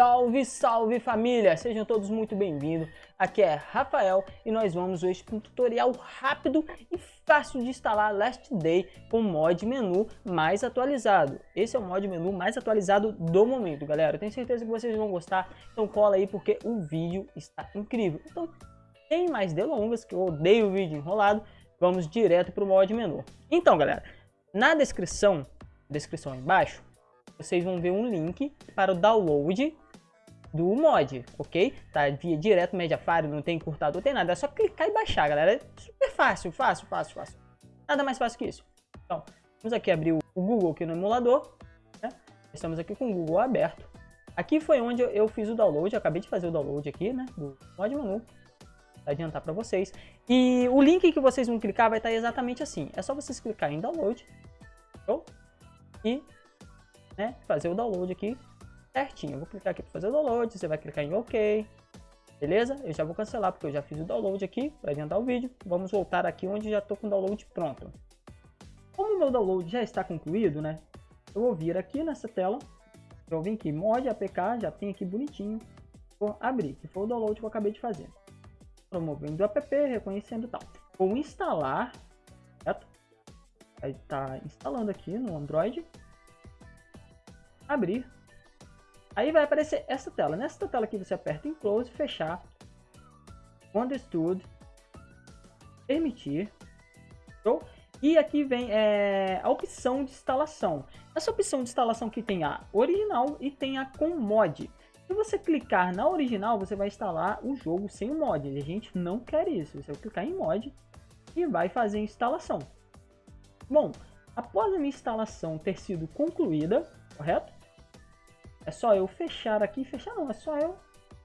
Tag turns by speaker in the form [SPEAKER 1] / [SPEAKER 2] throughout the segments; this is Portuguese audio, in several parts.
[SPEAKER 1] Salve, salve família! Sejam todos muito bem-vindos. Aqui é Rafael e nós vamos hoje para um tutorial rápido e fácil de instalar Last Day com mod menu mais atualizado. Esse é o mod menu mais atualizado do momento, galera. Eu tenho certeza que vocês vão gostar, então cola aí porque o vídeo está incrível. Então, sem mais delongas, que eu odeio o vídeo enrolado, vamos direto para o mod menu. Então, galera, na descrição, descrição embaixo, vocês vão ver um link para o download do mod, ok? Tá via direto Mediafire, não tem encurtador, não tem nada. É só clicar e baixar, galera. É super fácil, fácil, fácil, fácil. Nada mais fácil que isso. Então, vamos aqui abrir o Google aqui no emulador. Né? Estamos aqui com o Google aberto. Aqui foi onde eu fiz o download, eu acabei de fazer o download aqui, né? Do mod menu. Vou adiantar para vocês. E o link que vocês vão clicar vai estar exatamente assim. É só vocês clicar em download. Show? E né, fazer o download aqui certinho. Eu vou clicar aqui para fazer o download, você vai clicar em OK. Beleza? Eu já vou cancelar porque eu já fiz o download aqui para adiantar o vídeo. Vamos voltar aqui onde já estou com o download pronto. Como o meu download já está concluído, né? Eu vou vir aqui nessa tela. Eu vim aqui, mod APK, já tem aqui bonitinho. Vou abrir, que foi o download que eu acabei de fazer. Promovendo o app, reconhecendo tal. Vou instalar, certo? Aí tá instalando aqui no Android. Abrir. Aí vai aparecer essa tela. Nessa tela aqui você aperta em close, fechar, understood, permitir, show? E aqui vem é, a opção de instalação. Essa opção de instalação que tem a original e tem a com mod. Se você clicar na original, você vai instalar o jogo sem o mod. A gente não quer isso. Você vai clicar em mod e vai fazer a instalação. Bom, após a minha instalação ter sido concluída, correto? É só eu fechar aqui, fechar não, é só eu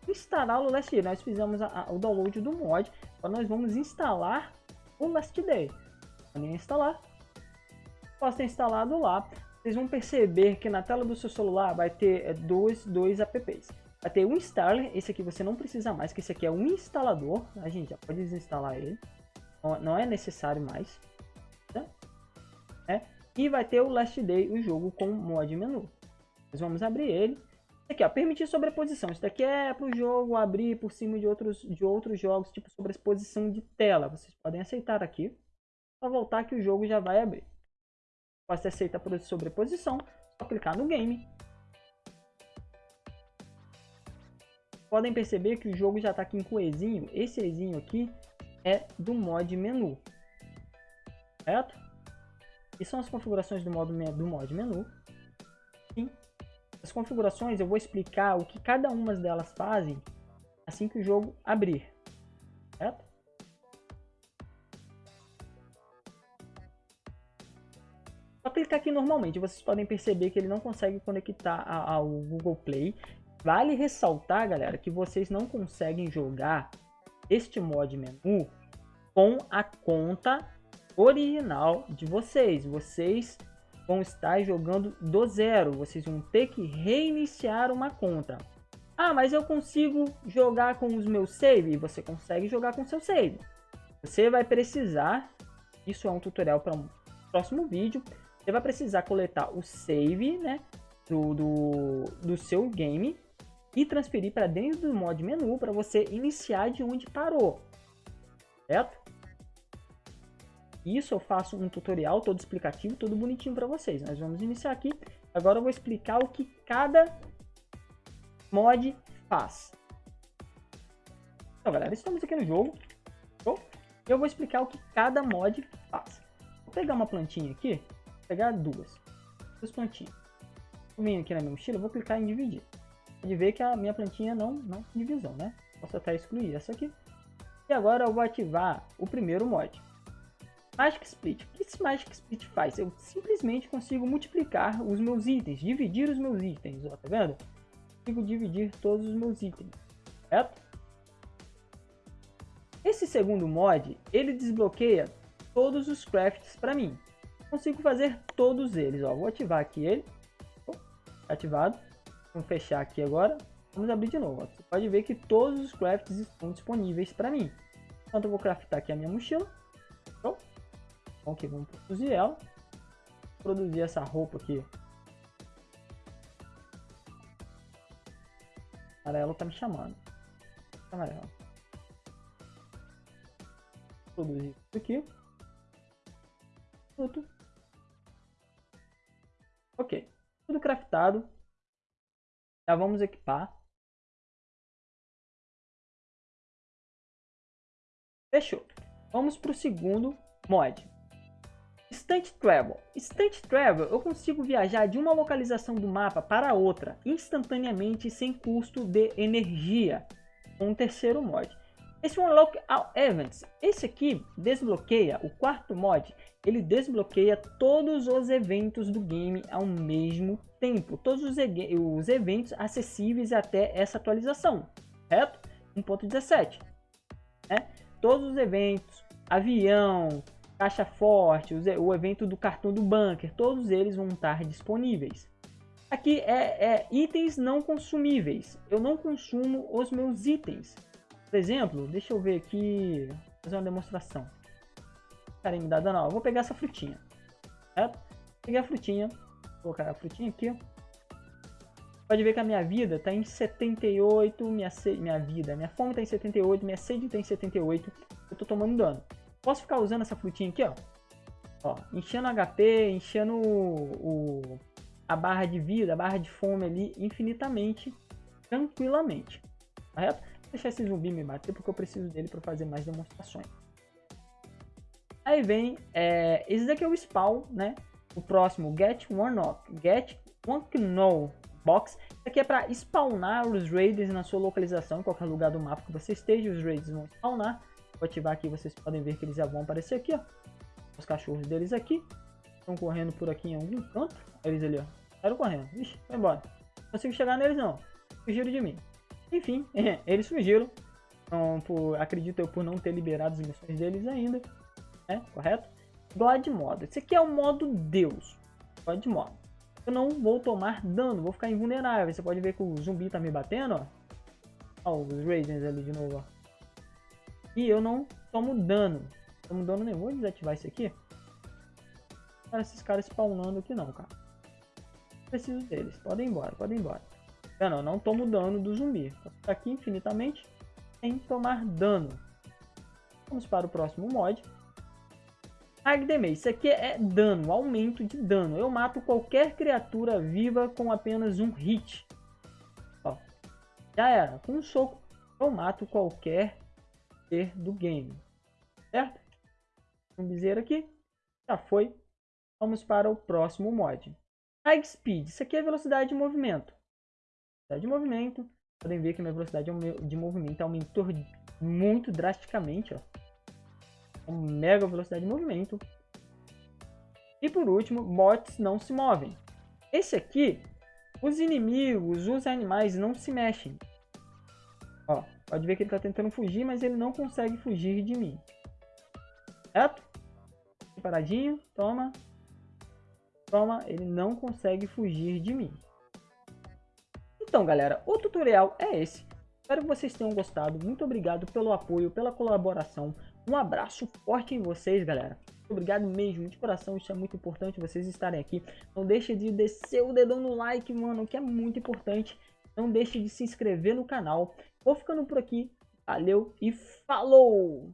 [SPEAKER 1] instalar o Last Day. Nós fizemos a, a, o download do mod, agora nós vamos instalar o Last Day. Vou instalar. Posso ter instalado lá. Vocês vão perceber que na tela do seu celular vai ter é, dois, dois apps. Vai ter um installer, esse aqui você não precisa mais, que esse aqui é um instalador. A gente já pode desinstalar ele. Não é necessário mais. Tá? É. E vai ter o Last Day, o jogo com mod menu. Nós vamos abrir ele. Isso aqui, ó, permitir sobreposição. Isso daqui é para o jogo abrir por cima de outros, de outros jogos, tipo sobreposição de tela. Vocês podem aceitar aqui. Só voltar que o jogo já vai abrir. Você aceita por sobreposição, só clicar no game. Podem perceber que o jogo já está aqui com Ezinho. Esse Ezinho aqui é do mod menu. Certo? E são as configurações do, modo, do mod menu. As configurações eu vou explicar o que cada uma delas fazem assim que o jogo abrir, certo? Só clicar aqui normalmente, vocês podem perceber que ele não consegue conectar ao Google Play. Vale ressaltar, galera, que vocês não conseguem jogar este mod menu com a conta original de vocês. Vocês vão estar jogando do zero. Vocês vão ter que reiniciar uma conta. Ah, mas eu consigo jogar com os meus save? Você consegue jogar com seu save. Você vai precisar, isso é um tutorial para um próximo vídeo, você vai precisar coletar o save né, do, do, do seu game e transferir para dentro do mod menu para você iniciar de onde parou. Certo? Isso eu faço um tutorial todo explicativo, todo bonitinho para vocês. Nós vamos iniciar aqui. Agora eu vou explicar o que cada mod faz. Então, galera, estamos aqui no jogo. Eu vou explicar o que cada mod faz. Vou pegar uma plantinha aqui. Vou pegar duas. Duas plantinhas. Vou vir aqui na minha mochila, vou clicar em dividir. Pode ver que a minha plantinha não, não tem divisão, né? Posso até excluir essa aqui. E agora eu vou ativar o primeiro mod. Magic Split. O que esse Magic Split faz? Eu simplesmente consigo multiplicar os meus itens, dividir os meus itens, ó, tá vendo? Consigo dividir todos os meus itens, certo? Esse segundo mod, ele desbloqueia todos os crafts para mim. Consigo fazer todos eles, ó. Vou ativar aqui ele. Ativado. Vamos fechar aqui agora. Vamos abrir de novo. Ó. Você pode ver que todos os crafts estão disponíveis para mim. Então eu vou craftar aqui a minha mochila. Ok, vamos produzir ela. Produzir essa roupa aqui. Amarelo tá me chamando. Amarelo. Produzir isso aqui. Tudo. Ok. Tudo craftado. Já vamos equipar. Fechou. Vamos para o segundo mod. Instant Travel. Instant Travel, eu consigo viajar de uma localização do mapa para outra instantaneamente sem custo de energia. Um terceiro mod. Esse Unlock All Events, esse aqui desbloqueia, o quarto mod, ele desbloqueia todos os eventos do game ao mesmo tempo. Todos os, os eventos acessíveis até essa atualização, certo? 1.17. Né? Todos os eventos, avião, caixa forte, o evento do cartão do bunker, todos eles vão estar disponíveis. Aqui é, é itens não consumíveis. Eu não consumo os meus itens. Por exemplo, deixa eu ver aqui, fazer uma demonstração. Cara, me dá dano, Eu vou pegar essa frutinha, certo? Peguei a frutinha, vou colocar a frutinha aqui. Pode ver que a minha vida está em 78, minha, sede, minha vida, minha fome está em 78, minha sede está em 78, eu estou tomando dano. Posso ficar usando essa frutinha aqui, ó. Ó, enchendo HP, enchendo o, o, a barra de vida, a barra de fome ali infinitamente, tranquilamente. Correto? Vou deixar esse zumbi me bater porque eu preciso dele para fazer mais demonstrações. Aí vem, é, esse daqui é o spawn, né? O próximo, Get One Knock, Get One Know Box. Isso aqui é para spawnar os raiders na sua localização, em qualquer lugar do mapa que você esteja, os raiders vão spawnar. Vou ativar aqui, vocês podem ver que eles já vão aparecer aqui, ó. Os cachorros deles aqui. Estão correndo por aqui em algum canto. Eles ali, ó. Saíram correndo. Ixi, vai embora. Não consigo chegar neles, não. Fugiram de mim. Enfim, eles fugiram. Então, por, acredito eu por não ter liberado as missões deles ainda. Né? Correto? God Mode. Esse aqui é o modo Deus. God Mode. Eu não vou tomar dano, vou ficar invulnerável. Você pode ver que o zumbi tá me batendo, ó. Ó, os Raisins ali de novo, ó. E eu não tomo dano. Tomo dano nenhum. Vou desativar isso aqui. Para esses caras spawnando aqui não, cara. Preciso deles. Podem ir embora, podem ir embora. Eu não, não tomo dano do zumbi. Vou ficar aqui infinitamente sem tomar dano. Vamos para o próximo mod. Agdemei, isso aqui é dano, aumento de dano. Eu mato qualquer criatura viva com apenas um hit. Ó, já era. Com um soco eu mato qualquer do game. Certo? Vamos dizer aqui. Já foi. Vamos para o próximo mod. High Speed. Isso aqui é velocidade de movimento. Velocidade de movimento. Podem ver que minha velocidade de movimento aumentou muito drasticamente. Ó. Uma mega velocidade de movimento. E por último, bots não se movem. Esse aqui, os inimigos, os animais não se mexem. Ó, Pode ver que ele está tentando fugir, mas ele não consegue fugir de mim. Certo? Paradinho, toma. Toma, ele não consegue fugir de mim. Então, galera, o tutorial é esse. Espero que vocês tenham gostado. Muito obrigado pelo apoio, pela colaboração. Um abraço forte em vocês, galera. Obrigado mesmo, de coração. Isso é muito importante, vocês estarem aqui. Não deixe de descer o dedão no like, mano, que é muito importante. Não deixe de se inscrever no canal. Vou ficando por aqui. Valeu e falou!